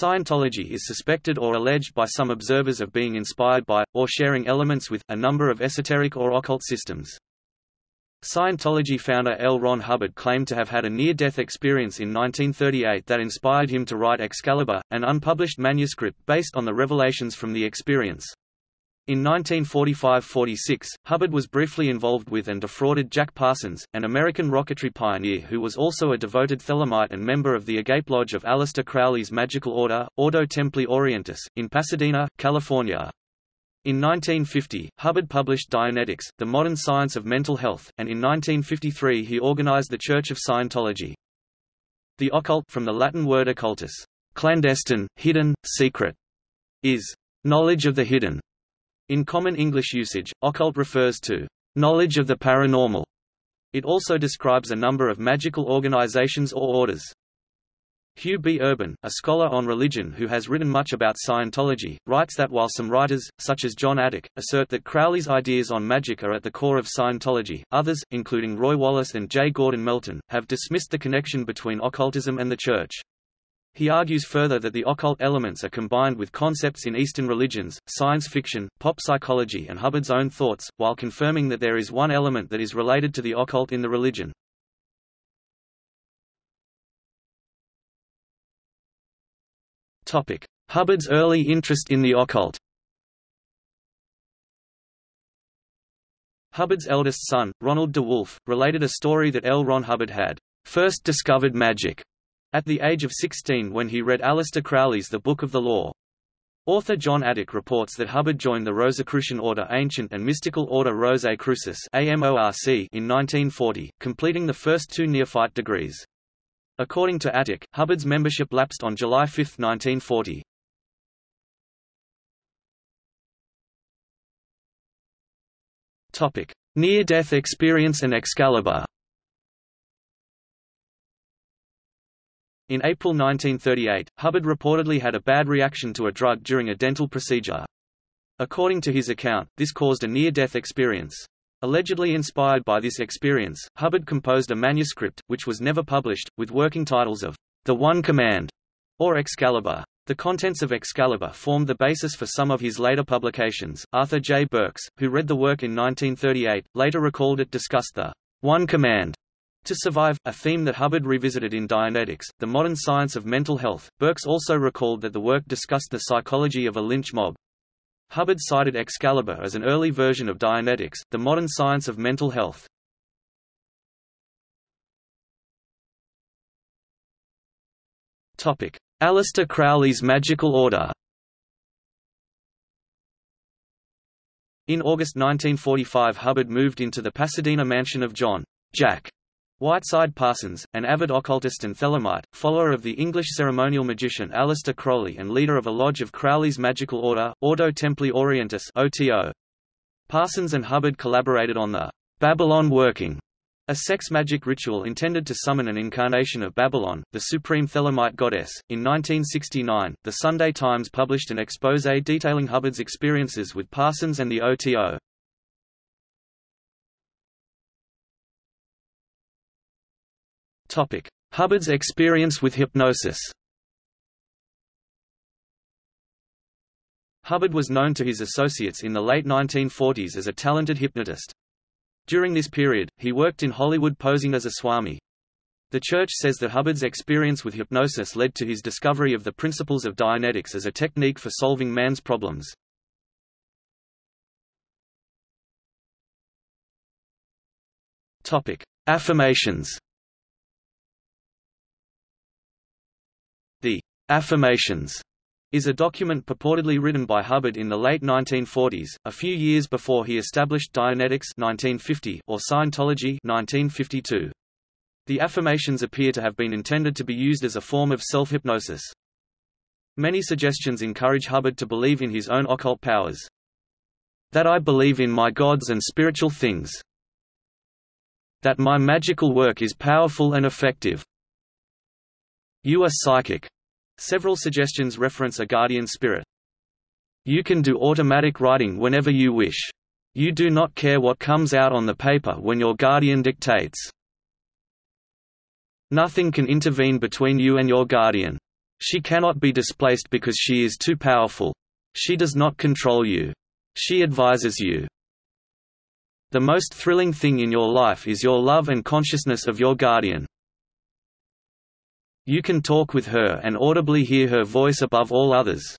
Scientology is suspected or alleged by some observers of being inspired by, or sharing elements with, a number of esoteric or occult systems. Scientology founder L. Ron Hubbard claimed to have had a near-death experience in 1938 that inspired him to write Excalibur, an unpublished manuscript based on the revelations from the experience. In 1945–46, Hubbard was briefly involved with and defrauded Jack Parsons, an American rocketry pioneer who was also a devoted Thelemite and member of the Agape Lodge of Aleister Crowley's magical order, Ordo Templi Orientis, in Pasadena, California. In 1950, Hubbard published Dianetics, The Modern Science of Mental Health, and in 1953 he organized the Church of Scientology. The occult from the Latin word occultus, clandestine, hidden, secret, is knowledge of the hidden. In common English usage, occult refers to knowledge of the paranormal. It also describes a number of magical organizations or orders. Hugh B. Urban, a scholar on religion who has written much about Scientology, writes that while some writers, such as John Atack, assert that Crowley's ideas on magic are at the core of Scientology, others, including Roy Wallis and J. Gordon Melton, have dismissed the connection between occultism and the Church. He argues further that the occult elements are combined with concepts in Eastern religions, science fiction, pop psychology and Hubbard's own thoughts, while confirming that there is one element that is related to the occult in the religion. Hubbard's early interest in the occult Hubbard's eldest son, Ronald DeWolf, related a story that L. Ron Hubbard had first discovered magic at the age of 16 when he read Aleister Crowley's The Book of the Law. Author John Atack reports that Hubbard joined the Rosicrucian Order Ancient and Mystical Order Rosae Crucis in 1940, completing the first two neophyte degrees. According to Atack, Hubbard's membership lapsed on July 5, 1940. Near-death experience and Excalibur In April 1938, Hubbard reportedly had a bad reaction to a drug during a dental procedure. According to his account, this caused a near-death experience. Allegedly inspired by this experience, Hubbard composed a manuscript, which was never published, with working titles of The One Command or Excalibur. The contents of Excalibur formed the basis for some of his later publications. Arthur J. Burks, who read the work in 1938, later recalled it discussed the One Command to survive, a theme that Hubbard revisited in Dianetics, the modern science of mental health. Burks also recalled that the work discussed the psychology of a lynch mob, Hubbard cited Excalibur as an early version of Dianetics, the modern science of mental health. Topic: Aleister Crowley's Magical Order In August 1945 Hubbard moved into the Pasadena mansion of John Jack Whiteside Parsons, an avid occultist and Thelemite, follower of the English ceremonial magician Aleister Crowley and leader of a lodge of Crowley's magical order, Ordo Templi Orientis OTO. Parsons and Hubbard collaborated on the Babylon Working, a sex magic ritual intended to summon an incarnation of Babylon, the supreme Thelemite goddess. In 1969, The Sunday Times published an expose detailing Hubbard's experiences with Parsons and the OTO. Hubbard's experience with hypnosis. Hubbard was known to his associates in the late 1940s as a talented hypnotist. During this period, he worked in Hollywood posing as a swami. The Church says that Hubbard's experience with hypnosis led to his discovery of the principles of Dianetics as a technique for solving man's problems. Affirmations The Affirmations is a document purportedly written by Hubbard in the late 1940s, a few years before he established Dianetics 1950 or Scientology 1952. The affirmations appear to have been intended to be used as a form of self-hypnosis. Many suggestions encourage Hubbard to believe in his own occult powers. That I believe in my gods and spiritual things. That my magical work is powerful and effective. You are psychic. Several suggestions reference a guardian spirit. You can do automatic writing whenever you wish. You do not care what comes out on the paper when your guardian dictates. Nothing can intervene between you and your guardian. She cannot be displaced because she is too powerful. She does not control you. She advises you. The most thrilling thing in your life is your love and consciousness of your guardian. You can talk with her and audibly hear her voice above all others.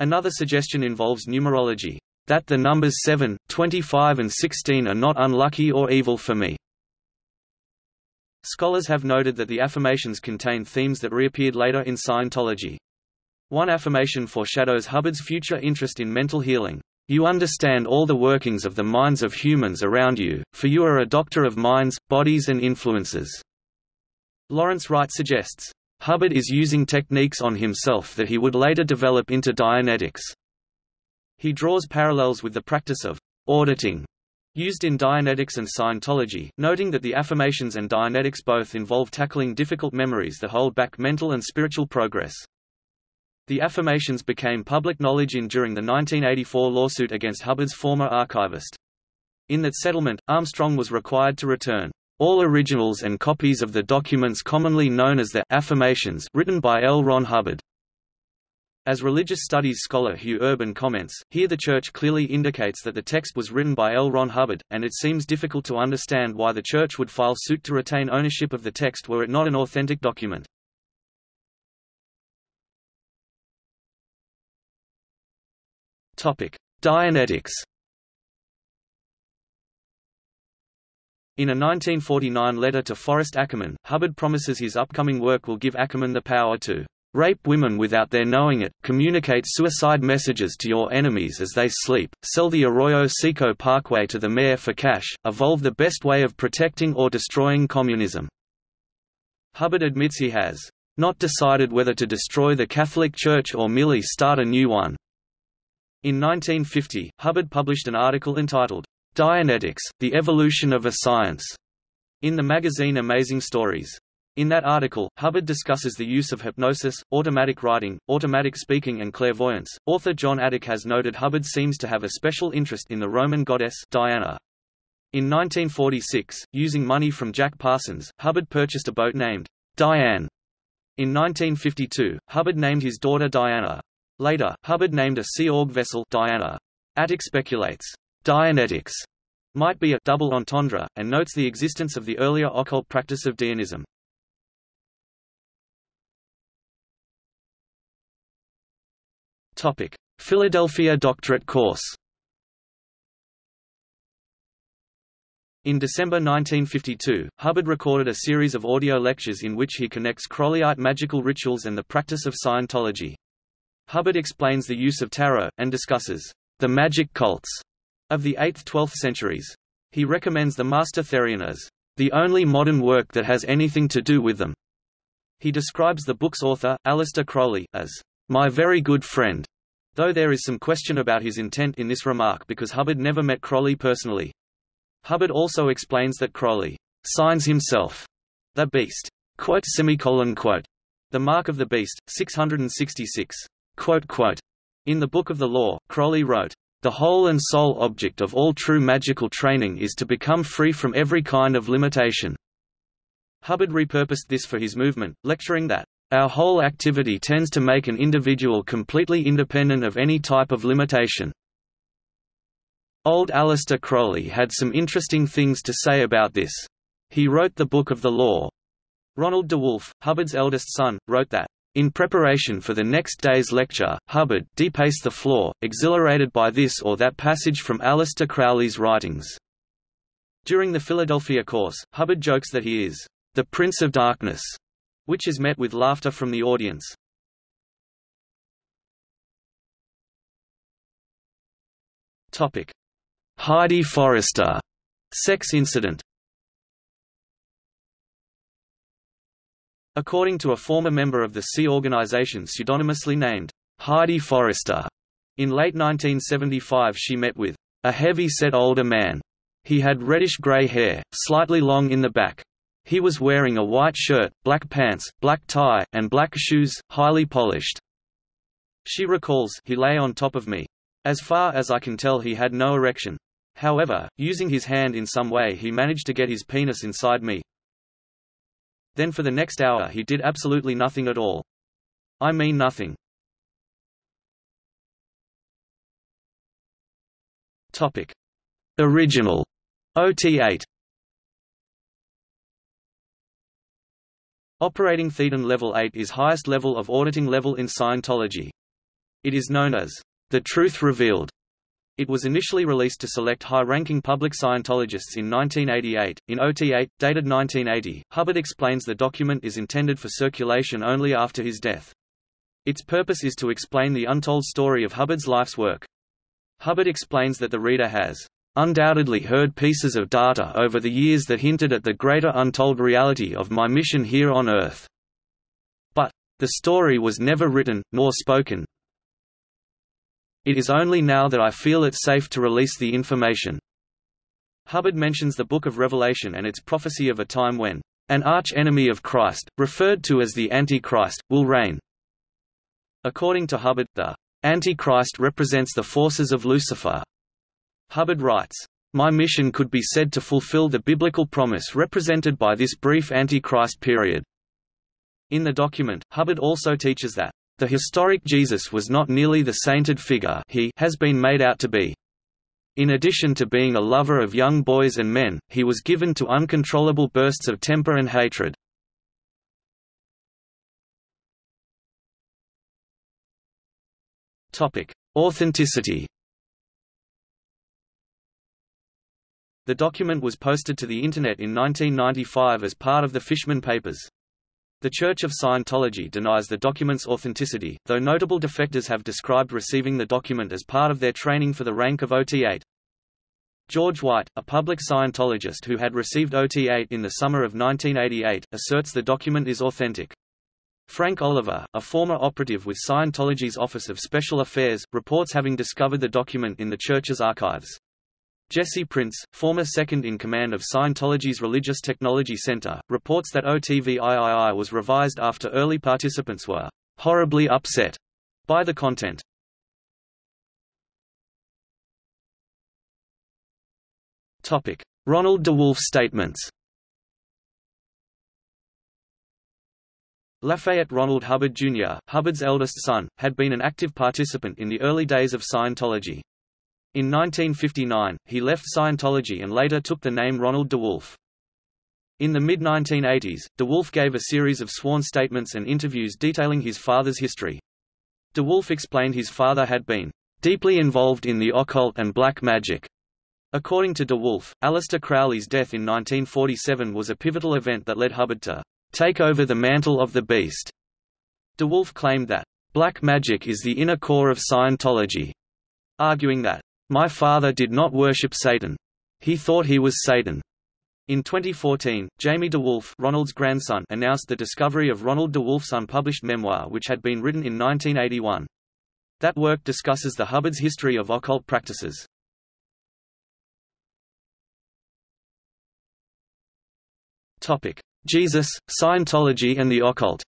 Another suggestion involves numerology. That the numbers 7, 25 and 16 are not unlucky or evil for me. Scholars have noted that the affirmations contain themes that reappeared later in Scientology. One affirmation foreshadows Hubbard's future interest in mental healing. You understand all the workings of the minds of humans around you, for you are a doctor of minds, bodies and influences. Lawrence Wright suggests, Hubbard is using techniques on himself that he would later develop into Dianetics. He draws parallels with the practice of auditing used in Dianetics and Scientology, noting that the affirmations and Dianetics both involve tackling difficult memories that hold back mental and spiritual progress. The affirmations became public knowledge in during the 1984 lawsuit against Hubbard's former archivist. In that settlement, Armstrong was required to return all originals and copies of the documents commonly known as the affirmations written by L. Ron Hubbard. As religious studies scholar Hugh Urban comments, here the Church clearly indicates that the text was written by L. Ron Hubbard, and it seems difficult to understand why the Church would file suit to retain ownership of the text were it not an authentic document. Dianetics. In a 1949 letter to Forrest Ackerman, Hubbard promises his upcoming work will give Ackerman the power to rape women without their knowing it, communicate suicide messages to your enemies as they sleep, sell the Arroyo Seco Parkway to the mayor for cash, evolve the best way of protecting or destroying communism. Hubbard admits he has not decided whether to destroy the Catholic Church or merely start a new one. In 1950, Hubbard published an article entitled, Dianetics, The Evolution of a Science, in the magazine Amazing Stories. In that article, Hubbard discusses the use of hypnosis, automatic writing, automatic speaking and clairvoyance. Author John Atack has noted Hubbard seems to have a special interest in the Roman goddess Diana. In 1946, using money from Jack Parsons, Hubbard purchased a boat named Diane. In 1952, Hubbard named his daughter Diana. Later, Hubbard named a Sea Org vessel Diana. Atack speculates, Dianetics might be a double entendre, and notes the existence of the earlier occult practice of Dianism. Topic: Philadelphia doctorate course. In December 1952, Hubbard recorded a series of audio lectures in which he connects Crowleyite magical rituals and the practice of Scientology. Hubbard explains the use of tarot, and discusses the magic cults of the 8th–12th centuries. He recommends the Master Therion as the only modern work that has anything to do with them. He describes the book's author, Aleister Crowley, as my very good friend, though there is some question about his intent in this remark because Hubbard never met Crowley personally. Hubbard also explains that Crowley signs himself the beast. Quote, semicolon, quote, the mark of the beast, 666. Quote, quote, In the Book of the Law, Crowley wrote, The whole and sole object of all true magical training is to become free from every kind of limitation. Hubbard repurposed this for his movement, lecturing that, Our whole activity tends to make an individual completely independent of any type of limitation. Old Aleister Crowley had some interesting things to say about this. He wrote the Book of the Law. Ronald DeWolf, Hubbard's eldest son, wrote that, in preparation for the next day's lecture, Hubbard depaced the floor, exhilarated by this or that passage from Aleister Crowley's writings. During the Philadelphia course, Hubbard jokes that he is the Prince of Darkness, which is met with laughter from the audience. Topic: Heidi Forrester sex incident. According to a former member of the Sea organization pseudonymously named Heidi Forrester, in late 1975 she met with a heavy-set older man. He had reddish-gray hair, slightly long in the back. He was wearing a white shirt, black pants, black tie, and black shoes, highly polished. She recalls, he lay on top of me. As far as I can tell he had no erection. However, using his hand in some way he managed to get his penis inside me, then for the next hour he did absolutely nothing at all. I mean nothing. Topic. Original OT8 Operating Thetan Level 8 is highest level of auditing level in Scientology. It is known as the Truth Revealed. It was initially released to select high-ranking public Scientologists in 1988. In OT8, dated 1980, Hubbard explains the document is intended for circulation only after his death. Its purpose is to explain the untold story of Hubbard's life's work. Hubbard explains that the reader has undoubtedly heard pieces of data over the years that hinted at the greater untold reality of my mission here on Earth. But, the story was never written, nor spoken. It is only now that I feel it safe to release the information. Hubbard mentions the Book of Revelation and its prophecy of a time when an arch-enemy of Christ, referred to as the Antichrist, will reign. According to Hubbard, the Antichrist represents the forces of Lucifer. Hubbard writes, My mission could be said to fulfill the biblical promise represented by this brief Antichrist period. In the document, Hubbard also teaches that, the historic Jesus was not nearly the sainted figure he has been made out to be. In addition to being a lover of young boys and men, he was given to uncontrollable bursts of temper and hatred. Authenticity The document was posted to the Internet in 1995 as part of the Fishman Papers. The Church of Scientology denies the document's authenticity, though notable defectors have described receiving the document as part of their training for the rank of OT8. George White, a public Scientologist who had received OT8 in the summer of 1988, asserts the document is authentic. Frank Oliver, a former operative with Scientology's Office of Special Affairs, reports having discovered the document in the church's archives. Jesse Prince, former second-in-command of Scientology's Religious Technology Center, reports that OTVIII was revised after early participants were horribly upset by the content. Ronald DeWolf statements Lafayette Ronald Hubbard Jr., Hubbard's eldest son, had been an active participant in the early days of Scientology. In 1959, he left Scientology and later took the name Ronald DeWolf. In the mid-1980s, DeWolf gave a series of sworn statements and interviews detailing his father's history. DeWolf explained his father had been deeply involved in the occult and black magic. According to DeWolf, Aleister Crowley's death in 1947 was a pivotal event that led Hubbard to take over the mantle of the beast. DeWolf claimed that, black magic is the inner core of Scientology, arguing that, my father did not worship Satan. He thought he was Satan. In 2014, Jamie DeWolf Ronald's grandson announced the discovery of Ronald DeWolf's unpublished memoir which had been written in 1981. That work discusses the Hubbard's history of occult practices. Jesus, Scientology and the occult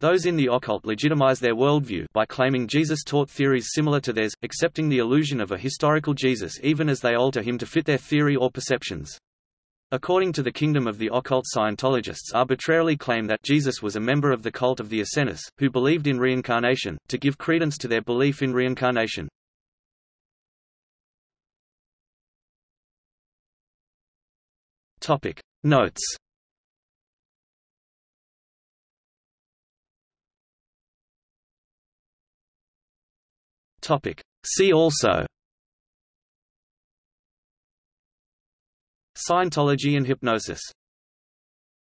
Those in the occult legitimize their worldview by claiming Jesus taught theories similar to theirs, accepting the illusion of a historical Jesus even as they alter him to fit their theory or perceptions. According to the Kingdom of the Occult Scientologists arbitrarily claim that Jesus was a member of the cult of the Essenists, who believed in reincarnation, to give credence to their belief in reincarnation. Notes Topic. See also Scientology and hypnosis